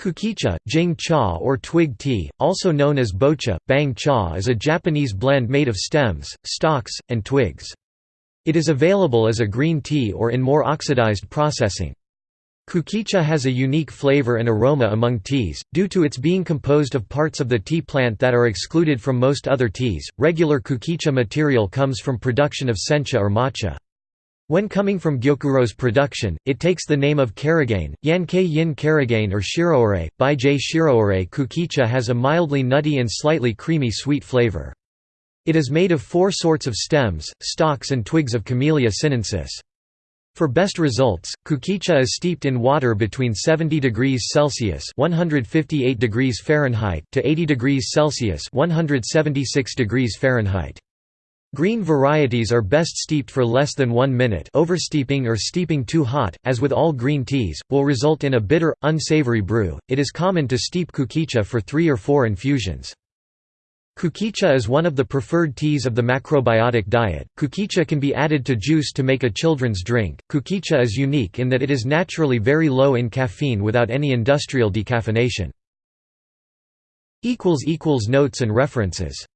Kukicha, jing cha or twig tea, also known as bocha, bang cha is a Japanese blend made of stems, stalks, and twigs. It is available as a green tea or in more oxidized processing. Kukicha has a unique flavor and aroma among teas, due to its being composed of parts of the tea plant that are excluded from most other teas. Regular kukicha material comes from production of sencha or matcha. When coming from Gyokuro's production, it takes the name of Karigane, Yankei Yin Karigane or Shiroore. J. Shiroore kukicha has a mildly nutty and slightly creamy sweet flavor. It is made of four sorts of stems, stalks and twigs of Camellia sinensis. For best results, kukicha is steeped in water between 70 degrees Celsius (158 degrees Fahrenheit) to 80 degrees Celsius (176 degrees Fahrenheit). Green varieties are best steeped for less than one minute oversteeping or steeping too hot, as with all green teas, will result in a bitter, unsavory brew. It is common to steep kukicha for three or four infusions. Kukicha is one of the preferred teas of the macrobiotic diet. Kukicha can be added to juice to make a children's drink. Kukicha is unique in that it is naturally very low in caffeine without any industrial decaffeination. Notes and references